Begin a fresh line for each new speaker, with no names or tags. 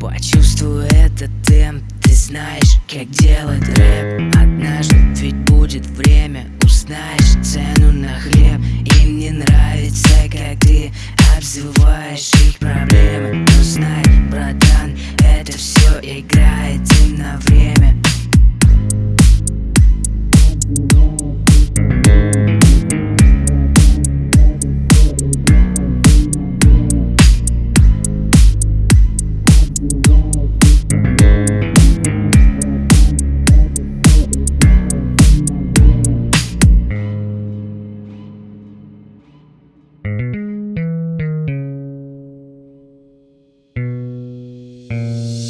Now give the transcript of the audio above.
Почувствуй этот темп, ты знаешь, как делать рэп. Однажды ведь будет время, узнаешь цену на хлеб. Им не нравится, как ты обзываешь их проблемы все играет день на время. Música